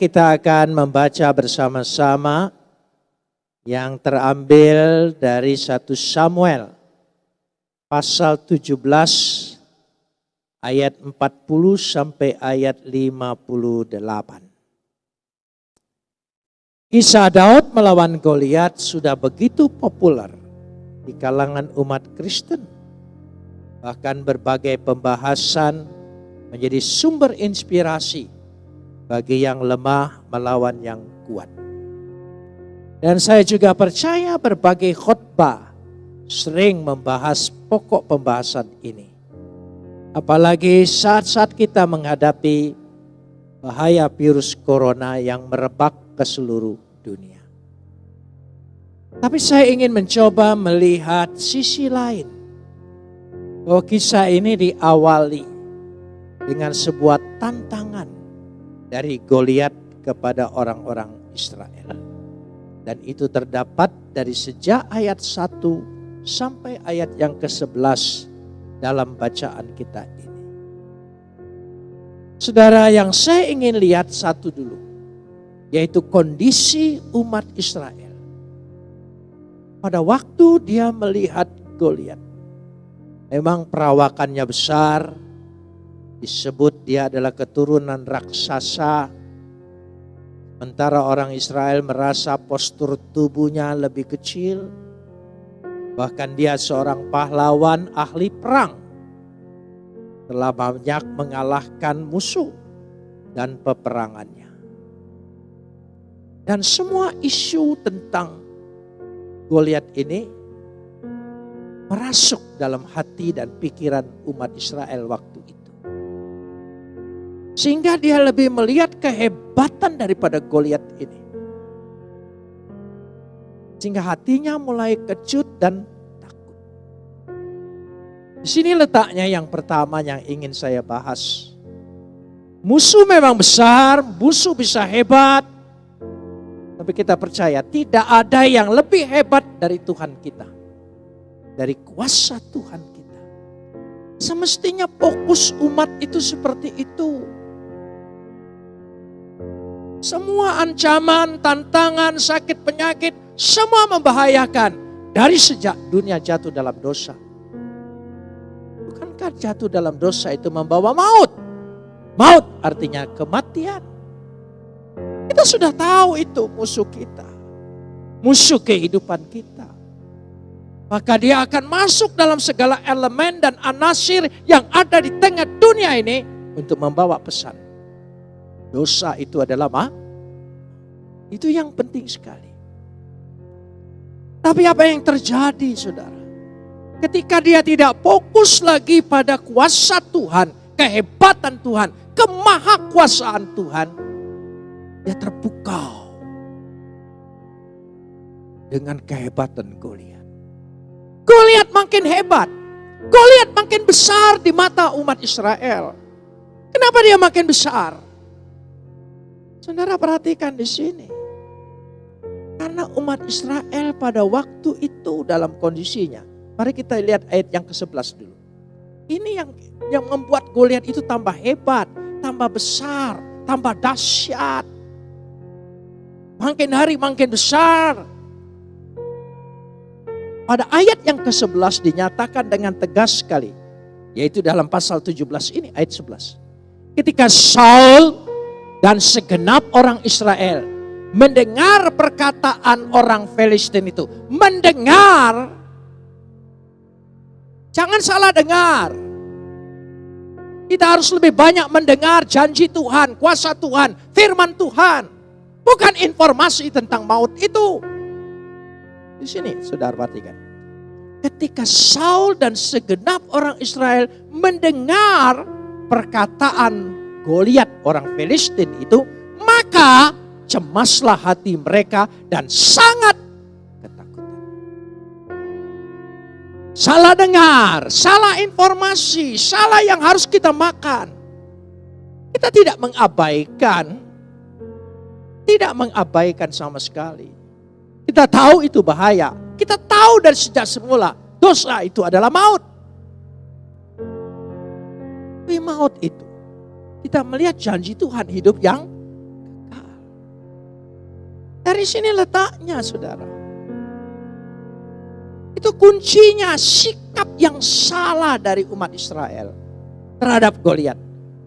kita akan membaca bersama-sama yang terambil dari satu Samuel pasal 17 ayat 40 sampai ayat 58. Kisah Daud melawan Goliat sudah begitu populer di kalangan umat Kristen. Bahkan berbagai pembahasan menjadi sumber inspirasi bagi yang lemah melawan yang kuat. Dan saya juga percaya berbagai khotbah sering membahas pokok pembahasan ini. Apalagi saat-saat kita menghadapi bahaya virus corona yang merebak ke seluruh dunia. Tapi saya ingin mencoba melihat sisi lain. Bahwa kisah ini diawali dengan sebuah tantangan dari Goliat kepada orang-orang Israel. Dan itu terdapat dari sejak ayat 1 sampai ayat yang ke-11 dalam bacaan kita ini. Saudara yang saya ingin lihat satu dulu, yaitu kondisi umat Israel. Pada waktu dia melihat Goliat, memang perawakannya besar, disebut dia adalah keturunan raksasa, sementara orang Israel merasa postur tubuhnya lebih kecil, Bahkan dia seorang pahlawan ahli perang. Telah banyak mengalahkan musuh dan peperangannya. Dan semua isu tentang Goliat ini merasuk dalam hati dan pikiran umat Israel waktu. Sehingga dia lebih melihat kehebatan daripada Goliat ini. Sehingga hatinya mulai kecut dan takut. Di sini letaknya yang pertama yang ingin saya bahas. Musuh memang besar, musuh bisa hebat. Tapi kita percaya tidak ada yang lebih hebat dari Tuhan kita. Dari kuasa Tuhan kita. Semestinya fokus umat itu seperti itu. Semua ancaman, tantangan, sakit, penyakit semua membahayakan dari sejak dunia jatuh dalam dosa. Bukankah jatuh dalam dosa itu membawa maut? Maut artinya kematian. Kita sudah tahu itu musuh kita. Musuh kehidupan kita. Maka dia akan masuk dalam segala elemen dan anasir yang ada di tengah dunia ini untuk membawa pesan. Dosa itu adalah ma? Itu yang penting sekali. Tapi apa yang terjadi saudara? Ketika dia tidak fokus lagi pada kuasa Tuhan, kehebatan Tuhan, kemahakuasaan Tuhan, dia terpukau dengan kehebatan Goliat. Goliat makin hebat, Goliat makin besar di mata umat Israel. Kenapa dia makin besar? Saudara perhatikan di sini. Karena umat Israel pada waktu itu dalam kondisinya. Mari kita lihat ayat yang ke-11 dulu. Ini yang yang membuat Goliat itu tambah hebat, tambah besar, tambah dahsyat. Makin hari makin besar. Pada ayat yang ke-11 dinyatakan dengan tegas sekali. Yaitu dalam pasal 17 ini ayat 11. Ketika Saul dan segenap orang Israel mendengar perkataan orang Filistin itu. Mendengar, jangan salah dengar. Kita harus lebih banyak mendengar janji Tuhan, kuasa Tuhan, firman Tuhan. Bukan informasi tentang maut itu. Di sini saudara perhatikan. Ketika Saul dan segenap orang Israel mendengar perkataan Goliat orang Filistin itu, maka cemaslah hati mereka dan sangat ketakutan. Salah dengar, salah informasi, salah yang harus kita makan. Kita tidak mengabaikan, tidak mengabaikan sama sekali. Kita tahu itu bahaya. Kita tahu dari sejak semula dosa itu adalah maut. Tapi maut itu kita melihat janji Tuhan hidup yang Dari sini letaknya saudara. Itu kuncinya sikap yang salah dari umat Israel terhadap Goliat.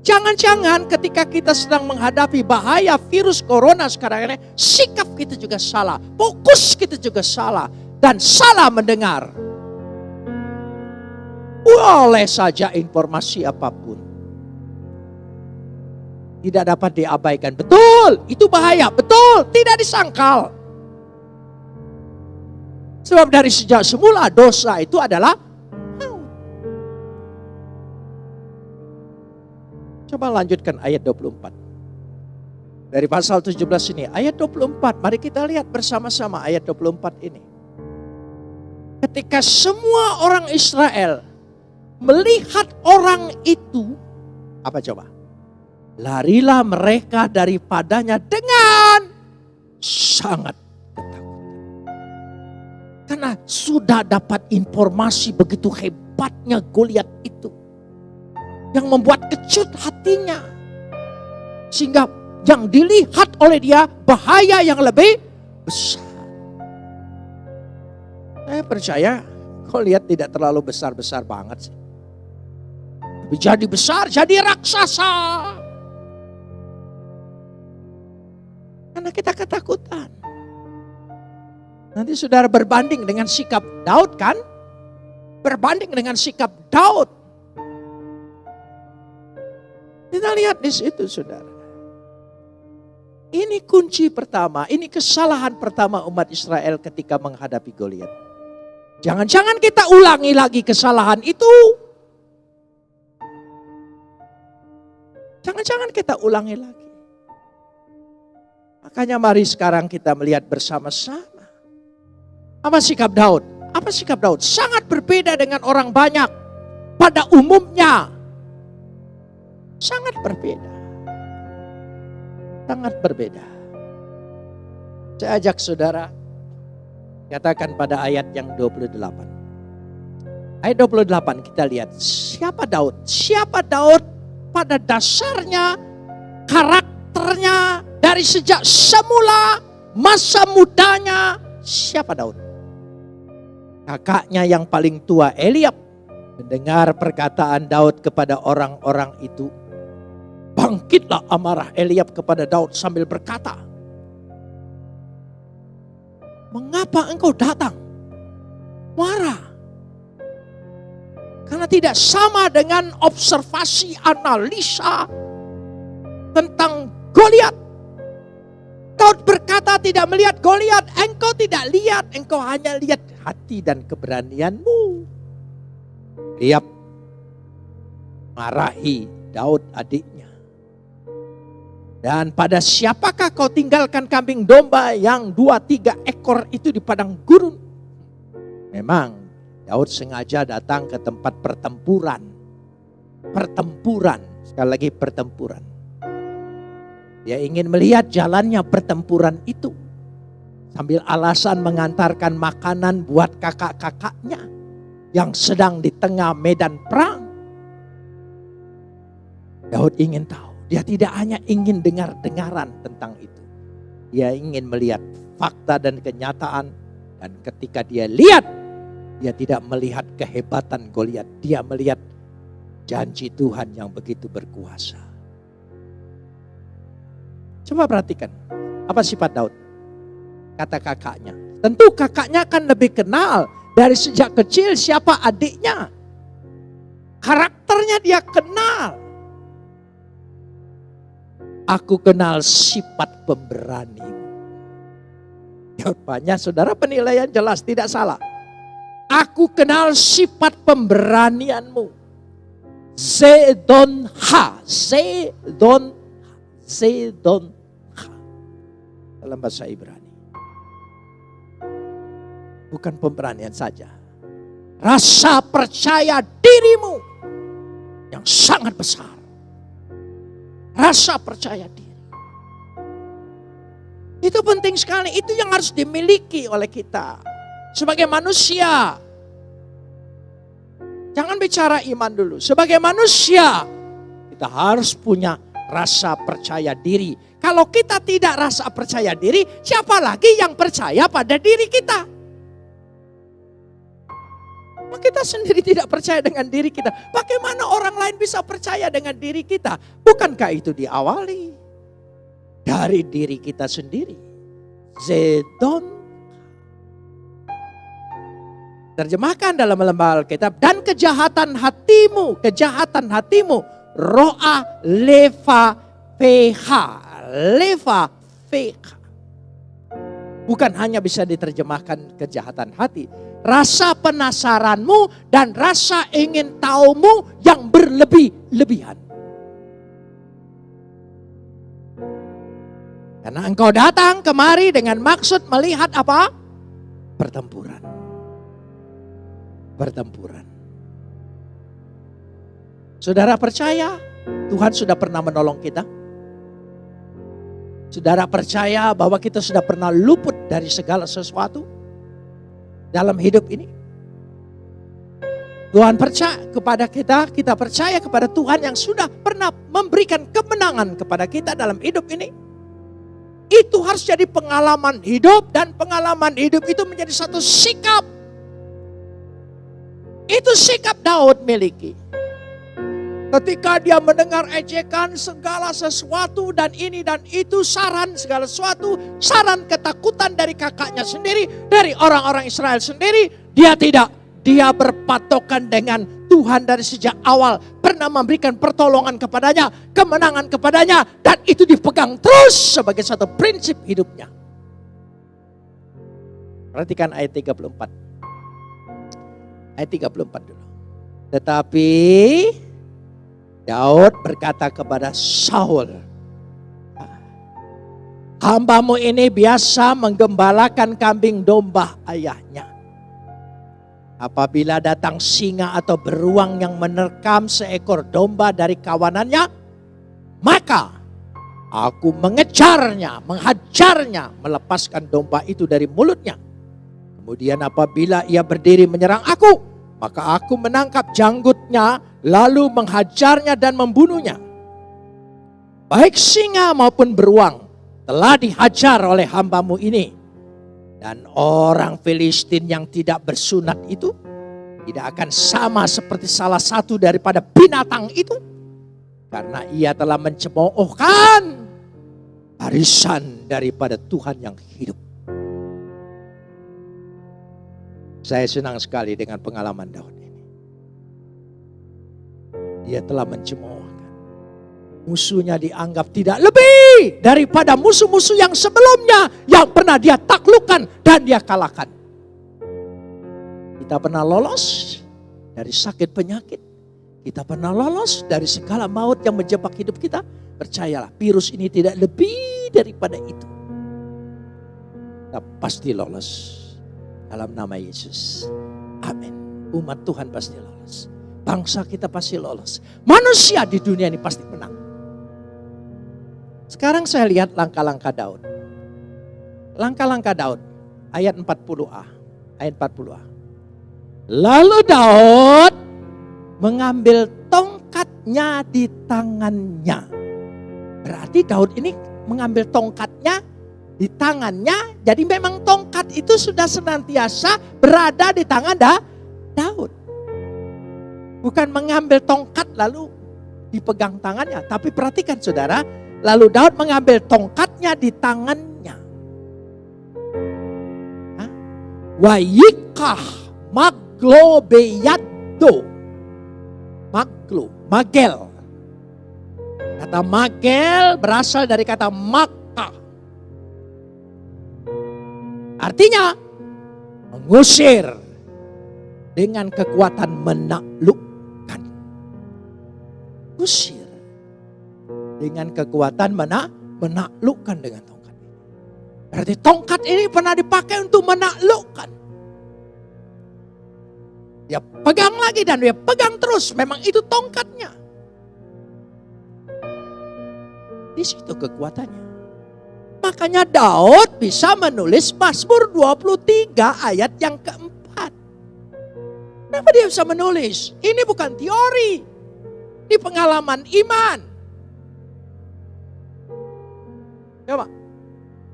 Jangan-jangan ketika kita sedang menghadapi bahaya virus corona sekarang ini, sikap kita juga salah, fokus kita juga salah, dan salah mendengar. Boleh saja informasi apa pun. Tidak dapat diabaikan. Betul, itu bahaya. Betul, tidak disangkal. Sebab dari sejak semula dosa itu adalah Coba lanjutkan ayat 24. Dari pasal 17 ini, ayat 24. Mari kita lihat bersama-sama ayat 24 ini. Ketika semua orang Israel melihat orang itu, apa coba? Larilah mereka daripadanya dengan sangat ketakutan. Karena sudah dapat informasi begitu hebatnya Goliat itu. Yang membuat kecut hatinya. Sehingga yang dilihat oleh dia bahaya yang lebih besar. Saya percaya Goliat tidak terlalu besar-besar banget sih. Jadi besar, jadi raksasa. Kita ketakutan. Nanti saudara berbanding dengan sikap Daud kan? Berbanding dengan sikap Daud. Kita lihat di situ saudara. Ini kunci pertama, ini kesalahan pertama umat Israel ketika menghadapi Goliat. Jangan-jangan kita ulangi lagi kesalahan itu. Jangan-jangan kita ulangi lagi. Makanya mari sekarang kita melihat bersama-sama. Apa sikap Daud? Apa sikap Daud? Sangat berbeda dengan orang banyak. Pada umumnya. Sangat berbeda. Sangat berbeda. Saya ajak saudara. Katakan pada ayat yang 28. Ayat 28 kita lihat. Siapa Daud? Siapa Daud pada dasarnya karakternya dari sejak semula masa mudanya siapa Daud? Kakaknya yang paling tua Eliab mendengar perkataan Daud kepada orang-orang itu. Bangkitlah amarah Eliab kepada Daud sambil berkata, Mengapa engkau datang? Marah. Karena tidak sama dengan observasi analisa tentang Goliat. Daud berkata tidak melihat Goliat, engkau tidak lihat, engkau hanya lihat hati dan keberanianmu. Lihat marahi Daud adiknya. Dan pada siapakah kau tinggalkan kambing domba yang dua tiga ekor itu di padang gurun? Memang Daud sengaja datang ke tempat pertempuran. Pertempuran, sekali lagi pertempuran. Dia ingin melihat jalannya pertempuran itu. Sambil alasan mengantarkan makanan buat kakak-kakaknya yang sedang di tengah medan perang. Daud ingin tahu. Dia tidak hanya ingin dengar-dengaran tentang itu. Dia ingin melihat fakta dan kenyataan. Dan ketika dia lihat, dia tidak melihat kehebatan Goliat. Dia melihat janji Tuhan yang begitu berkuasa. Coba perhatikan, apa sifat Daud? Kata kakaknya. Tentu kakaknya akan lebih kenal dari sejak kecil siapa adiknya. Karakternya dia kenal. Aku kenal sifat pemberani. Jawabannya saudara penilaian jelas tidak salah. Aku kenal sifat pemberanianmu. Zedon ha. Zedon Zedon dalam bahasa Ibrani. Bukan pemberanian saja. Rasa percaya dirimu yang sangat besar. Rasa percaya diri. Itu penting sekali. Itu yang harus dimiliki oleh kita. Sebagai manusia. Jangan bicara iman dulu. Sebagai manusia. Kita harus punya rasa percaya diri Kalau kita tidak rasa percaya diri, siapa lagi yang percaya pada diri kita? Kita sendiri tidak percaya dengan diri kita. Bagaimana orang lain bisa percaya dengan diri kita? Bukankah itu diawali dari diri kita sendiri? Zedon Terjemahkan dalam lembaga Alkitab dan kejahatan hatimu, kejahatan hatimu, roa leva feha, leva feha. Bukan hanya bisa diterjemahkan kejahatan hati, rasa penasaranmu dan rasa ingin tahumu yang berlebih-lebihan. Karena engkau datang kemari dengan maksud melihat apa? Pertempuran pertempuran. Saudara percaya Tuhan sudah pernah menolong kita? Saudara percaya bahwa kita sudah pernah luput dari segala sesuatu dalam hidup ini? Tuhan percaya kepada kita, kita percaya kepada Tuhan yang sudah pernah memberikan kemenangan kepada kita dalam hidup ini. Itu harus jadi pengalaman hidup dan pengalaman hidup itu menjadi satu sikap itu sikap Daud miliki. Ketika dia mendengar ejekan segala sesuatu dan ini dan itu saran segala sesuatu, saran ketakutan dari kakaknya sendiri, dari orang-orang Israel sendiri, dia tidak. Dia berpatokan dengan Tuhan dari sejak awal pernah memberikan pertolongan kepadanya, kemenangan kepadanya dan itu dipegang terus sebagai satu prinsip hidupnya. Perhatikan ayat 34 ayat 34 dulu. Tetapi Daud berkata kepada Saul, Hambamu ini biasa menggembalakan kambing domba ayahnya. Apabila datang singa atau beruang yang menerkam seekor domba dari kawanannya, maka aku mengejarnya, menghajarnya, melepaskan domba itu dari mulutnya Kemudian apabila ia berdiri menyerang aku, maka aku menangkap janggutnya lalu menghajarnya dan membunuhnya. Baik singa maupun beruang telah dihajar oleh hambamu ini. Dan orang Filistin yang tidak bersunat itu tidak akan sama seperti salah satu daripada binatang itu. Karena ia telah mencemoohkan barisan daripada Tuhan yang hidup. Saya senang sekali dengan pengalaman Daud. Dia telah mencemoohkan. Musuhnya dianggap tidak lebih daripada musuh-musuh yang sebelumnya yang pernah dia taklukkan dan dia kalahkan. Kita pernah lolos dari sakit penyakit. Kita pernah lolos dari segala maut yang menjebak hidup kita. Percayalah, virus ini tidak lebih daripada itu. Kita pasti lolos dalam nama Yesus. Amin. Umat Tuhan pasti lolos. Bangsa kita pasti lolos. Manusia di dunia ini pasti menang. Sekarang saya lihat langkah-langkah Daud. Langkah-langkah Daud. Ayat 40a. Ayat 40a. Lalu Daud mengambil tongkatnya di tangannya. Berarti Daud ini mengambil tongkatnya di tangannya. Jadi memang tongkat itu sudah senantiasa berada di tangan da, Daud. Bukan mengambil tongkat lalu dipegang tangannya. Tapi perhatikan saudara, lalu Daud mengambil tongkatnya di tangannya. Wayikah maglo beyado. Maglo, magel. Kata magel berasal dari kata mag Artinya mengusir dengan kekuatan menaklukkan. Usir dengan kekuatan mana? Menaklukkan dengan tongkat. Berarti tongkat ini pernah dipakai untuk menaklukkan. Dia pegang lagi dan dia pegang terus. Memang itu tongkatnya. Di situ kekuatannya. Makanya Daud bisa menulis Mazmur 23 ayat yang keempat. Kenapa dia bisa menulis? Ini bukan teori. Ini pengalaman iman. Coba.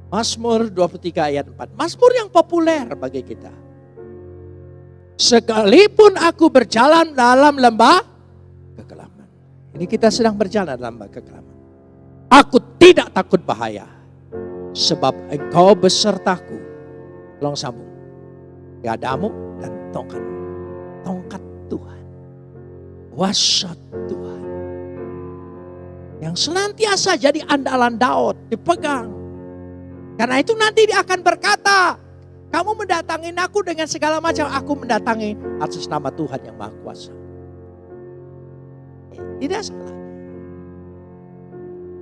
Mazmur 23 ayat 4. Mazmur yang populer bagi kita. Sekalipun aku berjalan dalam lembah kekelaman. Ini kita sedang berjalan dalam lembah kekelaman. Aku tidak takut bahaya. Sebab engkau besertaku. Tolong sambung. Gadamu dan tongkat. Tongkat Tuhan. Tuhan. Yang senantiasa jadi andalan Daud. Dipegang. Karena itu nanti dia akan berkata. Kamu mendatangi aku dengan segala macam, aku mendatangi atas nama Tuhan yang Maha Kuasa. Tidak salah.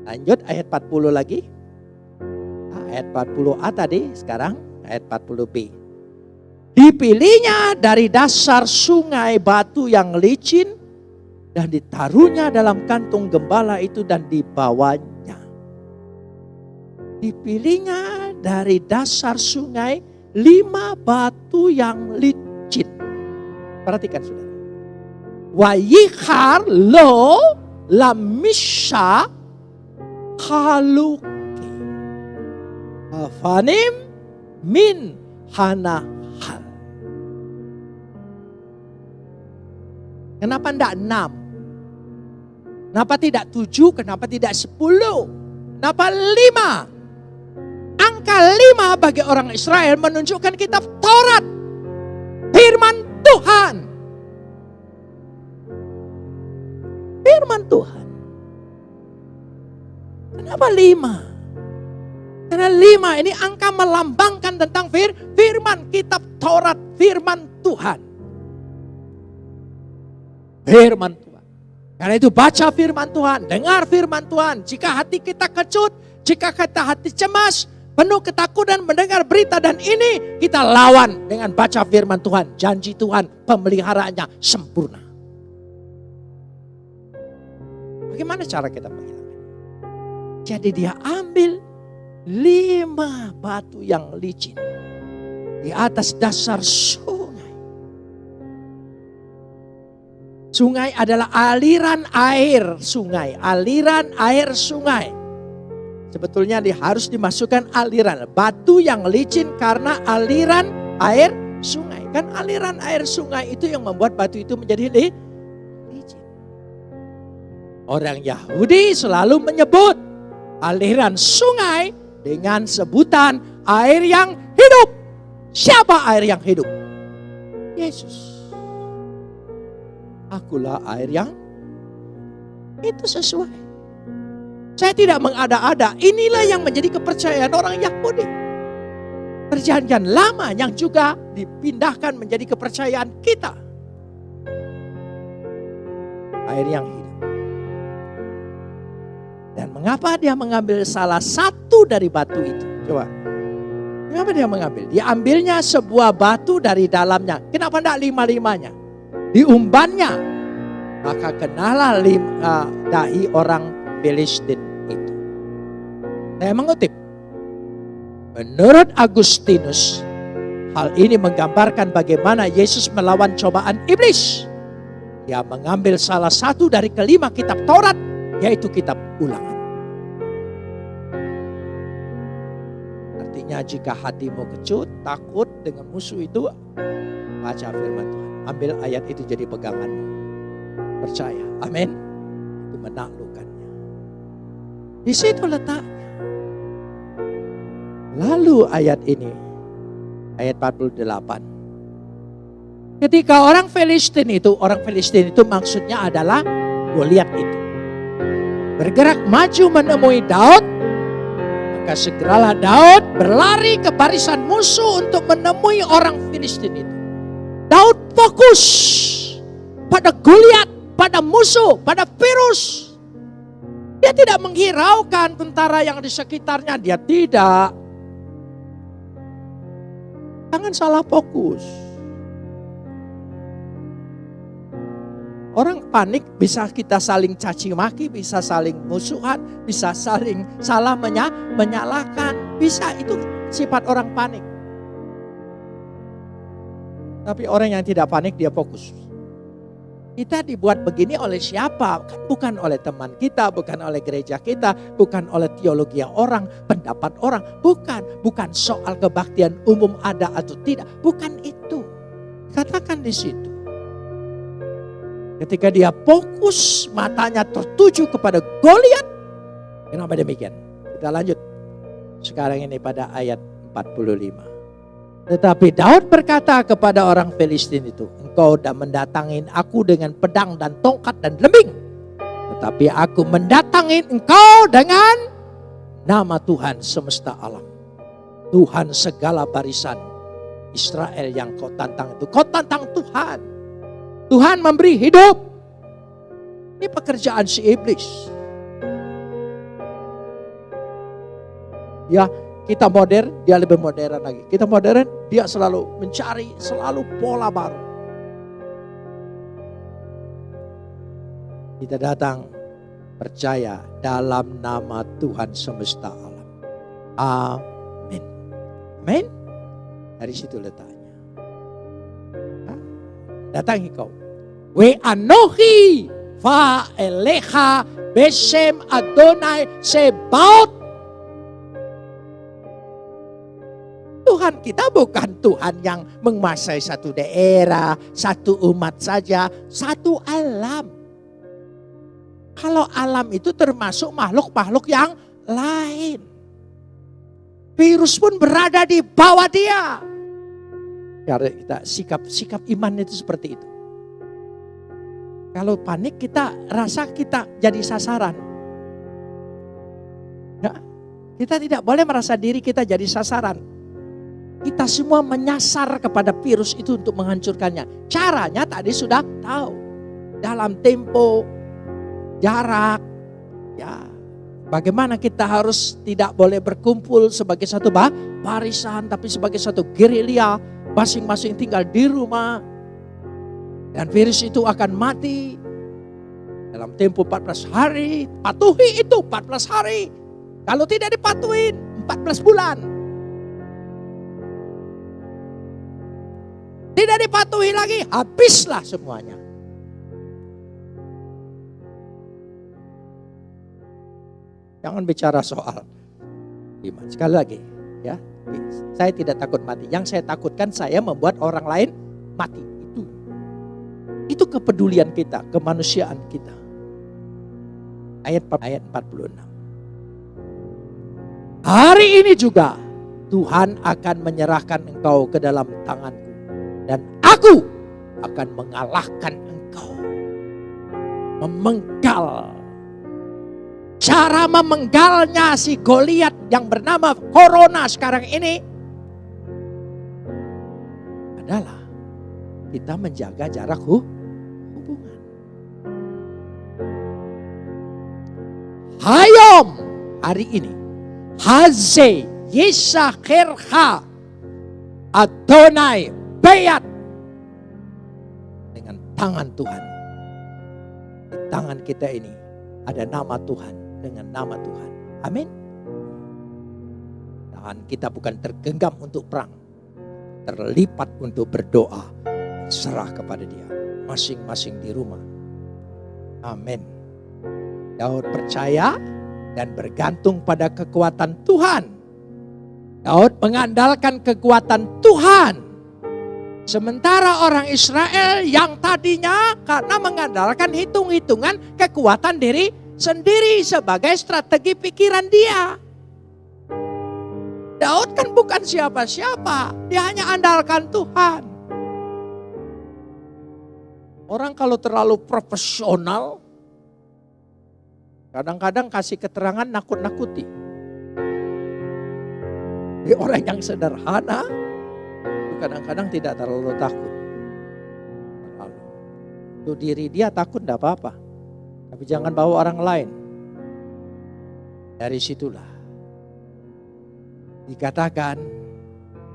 Lanjut ayat 40 lagi. Ayat 40a tadi, sekarang ayat 40b. Dipilihnya dari dasar sungai batu yang licin dan ditaruhnya dalam kantung gembala itu dan dibawanya. Dipilihnya dari dasar sungai lima batu yang licin. Perhatikan saudara. Wayikhar lo lamisha haluki. Afanim min hanahal. Kenapa tidak enam? Kenapa tidak tujuh? Kenapa tidak sepuluh? Kenapa lima? Angka lima bagi orang Israel menunjukkan kitab Taurat. Firman Tuhan. Firman Tuhan. Kenapa lima? Karena lima ini angka melambangkan tentang fir, firman kitab Taurat, firman Tuhan. Firman Tuhan. Karena itu baca firman Tuhan, dengar firman Tuhan. Jika hati kita kecut, jika kita hati cemas, penuh ketakutan mendengar berita dan ini kita lawan dengan baca firman Tuhan. Janji Tuhan pemeliharaannya sempurna. Bagaimana cara kita menghilangkan? Jadi dia ambil lima batu yang licin di atas dasar sungai. Sungai adalah aliran air sungai, aliran air sungai Sebetulnya harus dimasukkan aliran. Batu yang licin karena aliran air sungai. Kan aliran air sungai itu yang membuat batu itu menjadi li, licin. Orang Yahudi selalu menyebut aliran sungai dengan sebutan air yang hidup. Siapa air yang hidup? Yesus. Akulah air yang itu sesuai. Saya tidak mengada-ada. Inilah yang menjadi kepercayaan orang Yahudi. Perjanjian lama yang juga dipindahkan menjadi kepercayaan kita. Air yang hidup. Dan mengapa dia mengambil salah satu dari batu itu? Coba. Kenapa dia mengambil? Dia ambilnya sebuah batu dari dalamnya. Kenapa tidak lima-limanya? Diumbannya. Maka kenalah lima, uh, dahi orang Filistin itu. Saya mengutip. Menurut Agustinus, hal ini menggambarkan bagaimana Yesus melawan cobaan iblis. Dia mengambil salah satu dari kelima kitab Taurat, yaitu kitab ulangan. Artinya jika hatimu kecut, takut dengan musuh itu, baca firman Tuhan. Ambil ayat itu jadi peganganmu. Percaya. Amin. Itu menaklukkan. Di situ letaknya. Lalu ayat ini, ayat 48. Ketika orang Filistin itu, orang Filistin itu maksudnya adalah Goliat itu. Bergerak maju menemui Daud, maka segeralah Daud berlari ke barisan musuh untuk menemui orang Filistin itu. Daud fokus pada Goliat, pada musuh, pada virus. Dia tidak menghiraukan tentara yang di sekitarnya. Dia tidak. Jangan salah fokus. Orang panik bisa kita saling caci maki, bisa saling musuhan, bisa saling salah menya, menyalahkan. Bisa itu sifat orang panik. Tapi orang yang tidak panik dia fokus. Kita dibuat begini oleh siapa? Kan bukan oleh teman kita, bukan oleh gereja kita, bukan oleh teologi orang, pendapat orang. Bukan, bukan soal kebaktian umum ada atau tidak. Bukan itu. Katakan di situ. Ketika dia fokus matanya tertuju kepada Goliat. Kenapa demikian? Kita lanjut. Sekarang ini pada ayat 45. Tetapi Daud berkata kepada orang Filistin itu, engkau sudah mendatangin aku dengan pedang dan tongkat dan lembing. Tetapi aku mendatangin engkau dengan nama Tuhan semesta alam. Tuhan segala barisan Israel yang kau tantang itu. Kau tantang Tuhan. Tuhan memberi hidup. Ini pekerjaan si iblis. Ya, kita modern, dia lebih modern lagi. Kita modern, dia selalu mencari selalu pola baru. Kita datang percaya dalam nama Tuhan semesta alam. Amin. Amin. Dari situ letaknya. Datangi kau. We anohi fa eleha besem Adonai sebaut Tuhan kita bukan Tuhan yang menguasai satu daerah, satu umat saja, satu alam. Kalau alam itu termasuk makhluk-makhluk yang lain. Virus pun berada di bawah dia. Karena kita sikap sikap iman itu seperti itu. Kalau panik kita rasa kita jadi sasaran. Ya, kita tidak boleh merasa diri kita jadi sasaran kita semua menyasar kepada virus itu untuk menghancurkannya. Caranya tadi sudah tahu. Dalam tempo, jarak, ya. Bagaimana kita harus tidak boleh berkumpul sebagai satu bah, barisan, tapi sebagai satu gerilya, masing-masing tinggal di rumah. Dan virus itu akan mati dalam tempo 14 hari. Patuhi itu 14 hari. Kalau tidak dipatuhin 14 bulan. Tidak dipatuhi lagi, habislah semuanya. Jangan bicara soal iman. Sekali lagi, ya. Saya tidak takut mati. Yang saya takutkan saya membuat orang lain mati. Itu itu kepedulian kita, kemanusiaan kita. Ayat ayat 46. Hari ini juga Tuhan akan menyerahkan engkau ke dalam tanganku dan aku akan mengalahkan engkau. Memenggal. Cara memenggalnya si Goliat yang bernama Corona sekarang ini adalah kita menjaga jarak hubungan. Hayom hari ini. Haze Yisakirha Adonai bayat dengan tangan Tuhan. Di tangan kita ini ada nama Tuhan dengan nama Tuhan. Amin. Tangan kita bukan tergenggam untuk perang. Terlipat untuk berdoa. Serah kepada dia. Masing-masing di rumah. Amin. Daud percaya dan bergantung pada kekuatan Tuhan. Daud mengandalkan kekuatan Tuhan Sementara orang Israel yang tadinya karena mengandalkan hitung-hitungan kekuatan diri sendiri sebagai strategi pikiran dia. Daud kan bukan siapa-siapa, dia hanya andalkan Tuhan. Orang kalau terlalu profesional, kadang-kadang kasih keterangan nakut-nakuti. orang yang sederhana, kadang-kadang tidak terlalu takut. Terlalu. Untuk diri dia takut tidak apa-apa. Tapi jangan bawa orang lain. Dari situlah dikatakan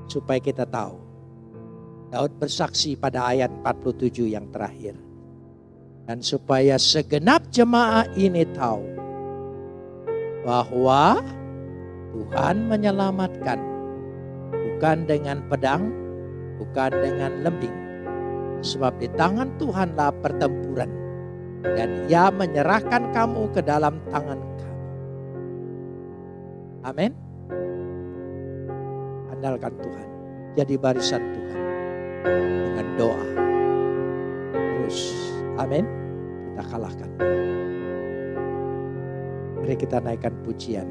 supaya kita tahu. Daud bersaksi pada ayat 47 yang terakhir. Dan supaya segenap jemaah ini tahu bahwa Tuhan menyelamatkan bukan dengan pedang, bukan dengan lembing, Sebab di tangan Tuhanlah pertempuran. Dan ia menyerahkan kamu ke dalam tangan kami. Amin. Andalkan Tuhan. Jadi barisan Tuhan. Dengan doa. Terus. Amin. Kita kalahkan. Mari kita naikkan pujian.